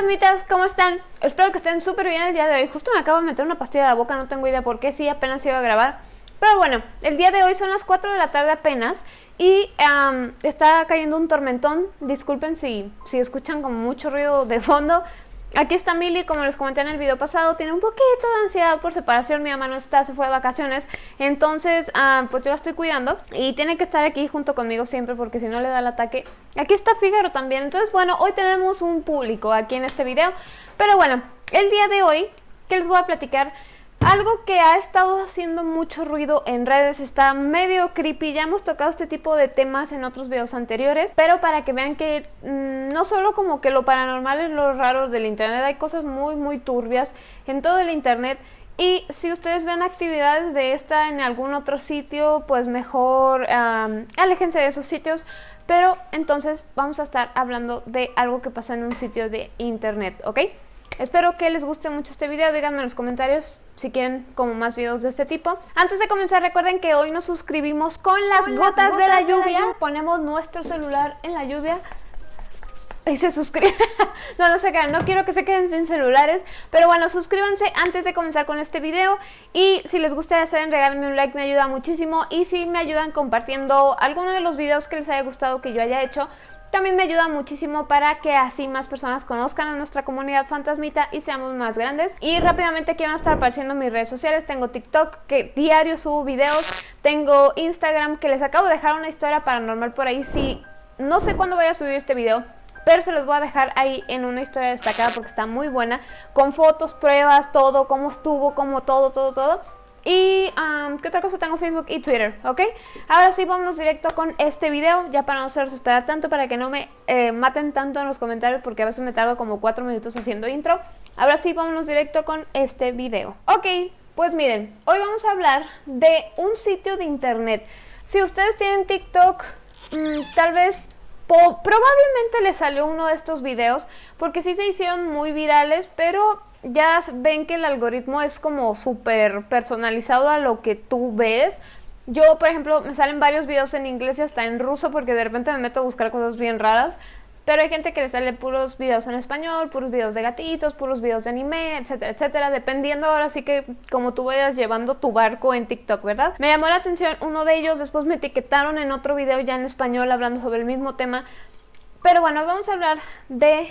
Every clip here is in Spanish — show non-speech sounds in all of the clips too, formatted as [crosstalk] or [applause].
fantasmitas, ¿cómo están? Espero que estén súper bien el día de hoy. Justo me acabo de meter una pastilla a la boca, no tengo idea por qué, sí, apenas iba a grabar. Pero bueno, el día de hoy son las 4 de la tarde apenas y está cayendo un tormentón. Disculpen si, si escuchan como mucho ruido de fondo. Aquí está Milly, como les comenté en el video pasado, tiene un poquito de ansiedad por separación, mi mamá no está, se fue de vacaciones, entonces pues yo la estoy cuidando y tiene que estar aquí junto conmigo siempre porque si no le da el ataque. Aquí está Figaro también, entonces bueno, hoy tenemos un público aquí en este video, pero bueno, el día de hoy, que les voy a platicar? Algo que ha estado haciendo mucho ruido en redes, está medio creepy, ya hemos tocado este tipo de temas en otros videos anteriores, pero para que vean que mm, no solo como que lo paranormal es lo raro del internet, hay cosas muy muy turbias en todo el internet y si ustedes ven actividades de esta en algún otro sitio, pues mejor aléjense de esos sitios. Pero entonces vamos a estar hablando de algo que pasa en un sitio de internet, ¿ok? Espero que les guste mucho este video, díganme en los comentarios si quieren como más videos de este tipo. Antes de comenzar recuerden que hoy nos suscribimos con las, gotas, de, la, lluvia. Ponemos nuestro celular en la lluvia y se suscriben. [laughs] no, no se quedan, no quiero que se queden sin celulares. Pero bueno, suscríbanse antes de comenzar con este video. Y si les gusta hacer, regálenme un like, me ayuda muchísimo. Y si me ayudan compartiendo alguno de los videos que les haya gustado que yo haya hecho, también me ayuda muchísimo para que así más personas conozcan a nuestra comunidad fantasmita y seamos más grandes. Y rápidamente aquí van a estar apareciendo mis redes sociales. Tengo TikTok, que diario subo videos. Tengo Instagram, que les acabo de dejar una historia paranormal por ahí. Si no sé cuándo voy a subir este video, pero se los voy a dejar ahí en una historia destacada porque está muy buena. Con fotos, pruebas, todo, cómo estuvo, cómo todo, todo, todo. Y, ¿qué otra cosa? Tengo Facebook y Twitter, ¿ok? Ahora sí, vámonos directo con este video, ya para no hacerlos esperar tanto, para que no me eh, maten tanto en los comentarios, porque a veces me tardo como 4 minutos haciendo intro. Ahora sí, vámonos directo con este video. Ok, pues miren, hoy vamos a hablar de un sitio de internet. Si ustedes tienen TikTok, mm, tal vez probablemente les salió uno de estos videos, porque sí se hicieron muy virales, pero ya ven que el algoritmo es como súper personalizado a lo que tú ves. Yo, por ejemplo, me salen varios videos en inglés y hasta en ruso porque de repente me meto a buscar cosas bien raras. Pero hay gente que le sale puros videos en español, puros videos de gatitos, puros videos de anime, etcétera, etcétera. Dependiendo ahora sí que como tú vayas llevando tu barco en TikTok, ¿verdad? Me llamó la atención uno de ellos, después me etiquetaron en otro video ya en español hablando sobre el mismo tema. Pero bueno, vamos a hablar de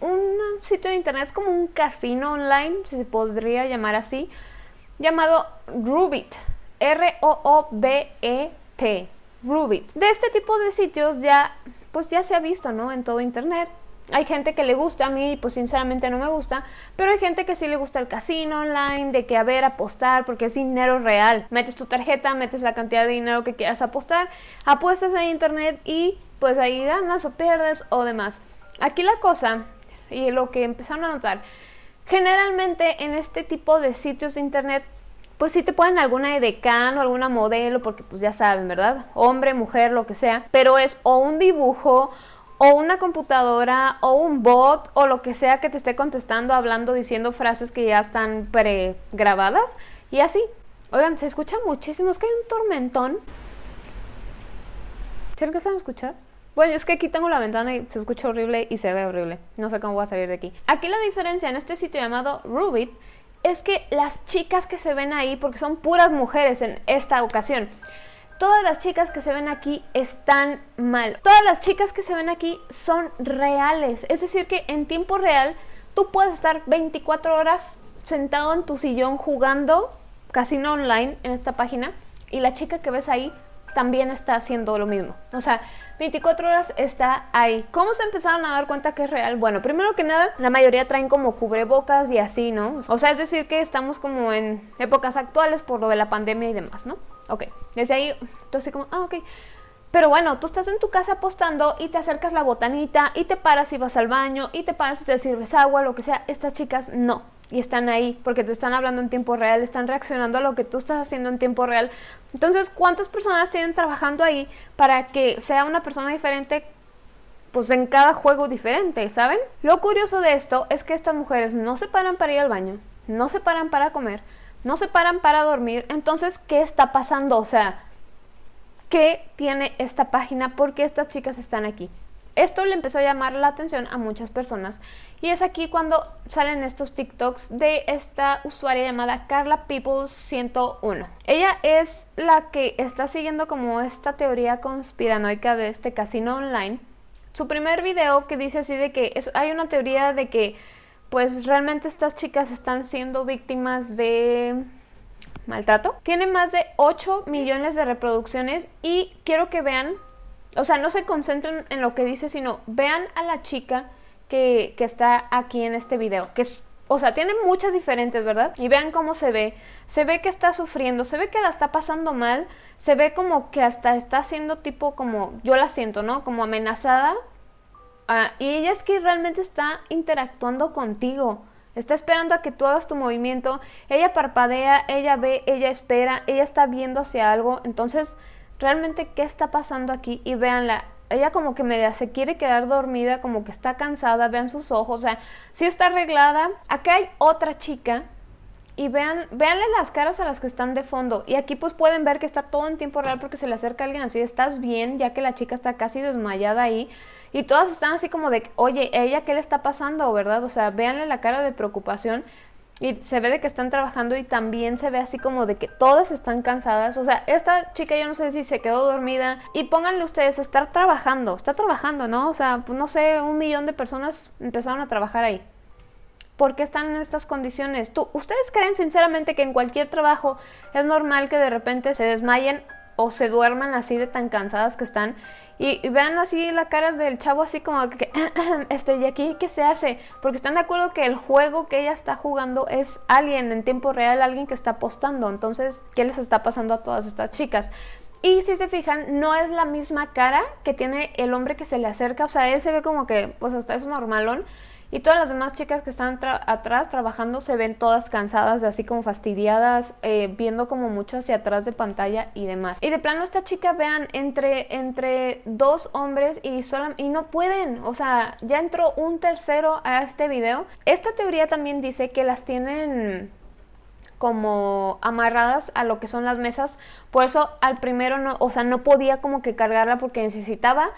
un sitio de internet, es como un casino online, si se podría llamar así, llamado Rubit, R-O-O-B-E-T, Rubit. De este tipo de sitios ya, pues ya se ha visto, ¿no? En todo internet. Hay gente que le gusta, a mí pues sinceramente no me gusta, pero hay gente que sí le gusta el casino online, de que a ver, apostar, porque es dinero real. Metes tu tarjeta, metes la cantidad de dinero que quieras apostar, apuestas en internet y pues ahí ganas o pierdes o demás. Aquí la cosa y lo que empezaron a notar, generalmente en este tipo de sitios de internet, pues sí te ponen alguna edecán o alguna modelo, porque pues ya saben, ¿verdad? Hombre, mujer, lo que sea, pero es o un dibujo o una computadora o un bot o lo que sea que te esté contestando, hablando, diciendo frases que ya están pregrabadas y así. Oigan, se escucha muchísimo, es que hay un tormentón. ¿Se que a escuchar? Bueno, es que aquí tengo la ventana y se escucha horrible y se ve horrible. No sé cómo voy a salir de aquí. Aquí la diferencia en este sitio llamado Rubit es que las chicas que se ven ahí, porque son puras mujeres en esta ocasión, todas las chicas que se ven aquí están mal. Todas las chicas que se ven aquí son reales. Es decir que en tiempo real tú puedes estar 24 horas sentado en tu sillón jugando casino online en esta página y la chica que ves ahí también está haciendo lo mismo. O sea, 24 horas está ahí. ¿Cómo se empezaron a dar cuenta que es real? Bueno, primero que nada, la mayoría traen como cubrebocas y así, ¿no? O sea, es decir que estamos como en épocas actuales por lo de la pandemia y demás, ¿no? Ok, desde ahí, entonces como, ah, ok. Pero bueno, tú estás en tu casa apostando y te acercas la botanita y te paras y vas al baño y te paras y te sirves agua, lo que sea. Estas chicas no y están ahí porque te están hablando en tiempo real, están reaccionando a lo que tú estás haciendo en tiempo real. Entonces, ¿cuántas personas tienen trabajando ahí para que sea una persona diferente pues en cada juego diferente, ¿saben? Lo curioso de esto es que estas mujeres no se paran para ir al baño, no se paran para comer, no se paran para dormir. Entonces, ¿qué está pasando? O sea, ¿qué tiene esta página? ¿Por qué estas chicas están aquí? Esto le empezó a llamar la atención a muchas personas y es aquí cuando salen estos TikToks de esta usuaria llamada Carla Peoples 101. Ella es la que está siguiendo como esta teoría conspiranoica de este casino online. Su primer video que dice así de que hay una teoría de que pues realmente estas chicas están siendo víctimas de maltrato. Tiene más de 8 millones de reproducciones y quiero que vean, o sea, no se concentren en lo que dice, sino vean a la chica que, está aquí en este video, que es o sea, tiene muchas diferentes, ¿verdad? Y vean cómo se ve. Se ve que está sufriendo, se ve que la está pasando mal, se ve como que hasta está haciendo tipo como, yo la siento, ¿no? Como amenazada. Ah, y ella es que realmente está interactuando contigo. Está esperando a que tú hagas tu movimiento. Ella parpadea, ella ve, ella espera, ella está viendo hacia algo. Entonces, realmente, ¿qué está pasando aquí? Y véanla, ella como que media se quiere quedar dormida, como que está cansada, vean sus ojos, o sea, sí está arreglada. Acá hay otra chica y vean, véanle las caras a las que están de fondo. Y aquí pues pueden ver que está todo en tiempo real porque se le acerca alguien así, estás bien, ya que la chica está casi desmayada ahí. Y todas están así como de, oye, ¿ella qué le está pasando, verdad? O sea, véanle la cara de preocupación. Y se ve de que están trabajando y también se ve así como de que todas están cansadas. O sea, esta chica yo no sé si se quedó dormida. Y pónganle ustedes, estar trabajando. Está trabajando, ¿no? O sea, pues no sé, un millón de personas empezaron a trabajar ahí. ¿Por qué están en estas condiciones? ¿Tú, ¿Ustedes creen sinceramente que en cualquier trabajo es normal que de repente se desmayen o se duerman así de tan cansadas que están? Y, vean así la cara del chavo así como que, [clears throat] este, ¿y aquí qué se hace? Porque están de acuerdo que el juego que ella está jugando es alguien en tiempo real, alguien que está apostando. Entonces, ¿qué les está pasando a todas estas chicas? Y si se fijan, no es la misma cara que tiene el hombre que se le acerca. O sea, él se ve como que, pues hasta es normalón. Y todas las demás chicas que están atrás trabajando se ven todas cansadas, así como fastidiadas, eh, viendo como mucho hacia atrás de pantalla y demás. Y de plano esta chica, vean, entre, entre dos hombres y, solo, y no pueden, o sea, ya entró un tercero a este video. Esta teoría también dice que las tienen como amarradas a lo que son las mesas, por eso al primero no, o sea, no podía como que cargarla porque necesitaba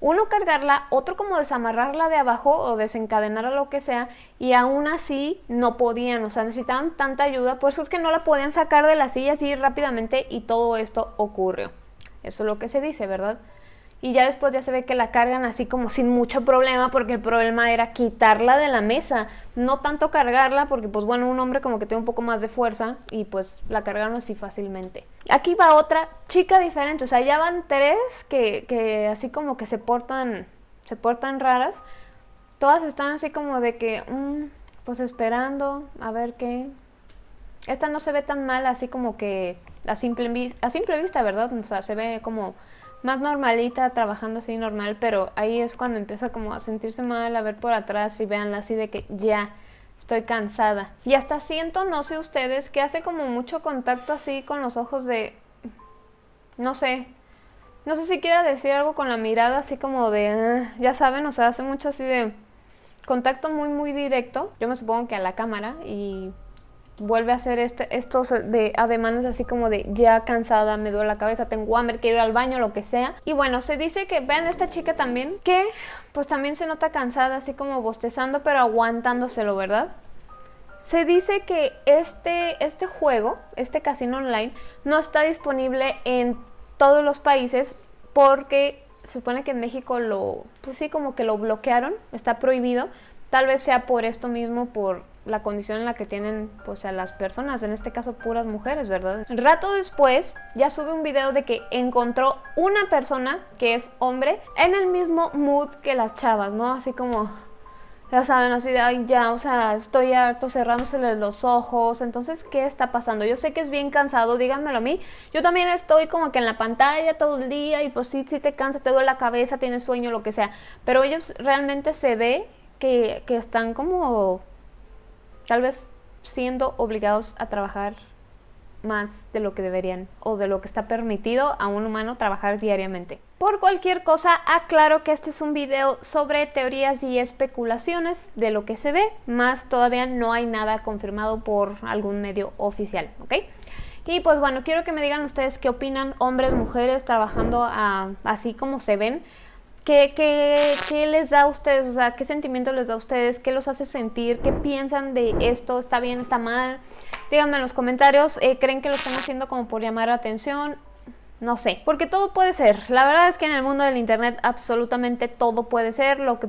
uno cargarla, otro como desamarrarla de abajo o desencadenarla lo que sea, y aún así no podían, o sea, necesitaban tanta ayuda, por eso es que no la podían sacar de la silla así rápidamente y todo esto ocurrió. Eso es lo que se dice, ¿verdad? Y ya después ya se ve que la cargan así como sin mucho problema porque el problema era quitarla de la mesa, no tanto cargarla porque pues bueno, un hombre como que tiene un poco más de fuerza y pues la cargaron así fácilmente. Aquí va otra chica diferente, o sea, ya van tres que, que así como que se portan, se portan raras, todas están así como de que, mm, pues esperando a ver qué. Esta no se ve tan mal así como que a simple, a simple vista, ¿verdad? O sea, se ve como más normalita, trabajando así normal, pero ahí es cuando empieza como a sentirse mal, a ver por atrás y veanla así de que ya estoy cansada. Y hasta siento, no sé ustedes, que hace como mucho contacto así con los ojos de... no sé. No sé si quiera decir algo con la mirada así como de... Ah", ya saben, o sea, hace mucho así de... Contacto muy, muy directo. Yo me supongo que a la cámara y vuelve a hacer este, estos de ademanes así como de ya cansada, me duele la cabeza, tengo hambre, quiero ir al baño, lo que sea. Y bueno, se dice que vean esta chica también que pues también se nota cansada, así como bostezando, pero aguantándoselo, ¿verdad? Se dice que este, este juego, este casino online, no está disponible en todos los países porque se supone que en México lo, pues sí, como que lo bloquearon, está prohibido. Tal vez sea por esto mismo, por la condición en la que tienen pues a las personas, en este caso puras mujeres, ¿verdad? Rato después ya sube un video de que encontró una persona que es hombre en el mismo mood que las chavas, ¿no? Así como ya saben, así de, ay, ya, o sea, estoy harto cerrándose los ojos, entonces, ¿qué está pasando? Yo sé que es bien cansado, díganmelo a mí, yo también estoy como que en la pantalla todo el día y pues sí, sí te cansa, te duele la cabeza, tienes sueño, lo que sea, pero ellos realmente se ve que, están como tal vez siendo obligados a trabajar más de lo que deberían o de lo que está permitido a un humano trabajar diariamente. Por cualquier cosa, aclaro que este es un video sobre teorías y especulaciones de lo que se ve, más todavía no hay nada confirmado por algún medio oficial, ¿ok? Y pues bueno, quiero que me digan ustedes qué opinan hombres, mujeres trabajando así como se ven ¿Qué, les da a ustedes? O sea, ¿qué sentimiento les da a ustedes? ¿Qué los hace sentir? ¿Qué piensan de esto? ¿Está bien? ¿Está mal? Díganme en los comentarios. eh, ¿Creen que lo están haciendo como por llamar la atención? No sé, porque todo puede ser. La verdad es que en el mundo del internet absolutamente todo puede ser. Lo que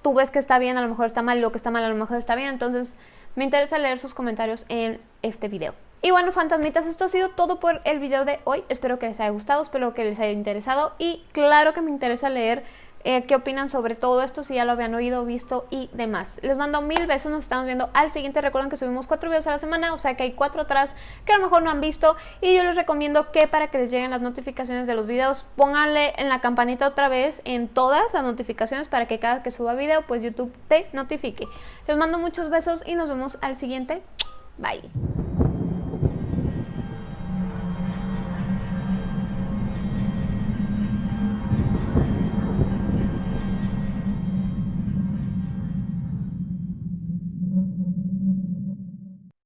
tú ves que está bien a lo mejor está mal lo que está mal a lo mejor está bien. Entonces me interesa leer sus comentarios en este video. Y bueno, fantasmitas, esto ha sido todo por el video de hoy. Espero que les haya gustado, espero que les haya interesado. Y claro que me interesa leer eh, qué opinan sobre todo esto, si ya lo habían oído, visto y demás. Les mando mil besos, nos estamos viendo al siguiente. Recuerden que subimos cuatro videos a la semana, o sea que hay cuatro atrás que a lo mejor no han visto. Y yo les recomiendo que para que les lleguen las notificaciones de los videos, pónganle en la campanita otra vez en todas las notificaciones para que cada que suba video, pues YouTube te notifique. Les mando muchos besos y nos vemos al siguiente. Bye.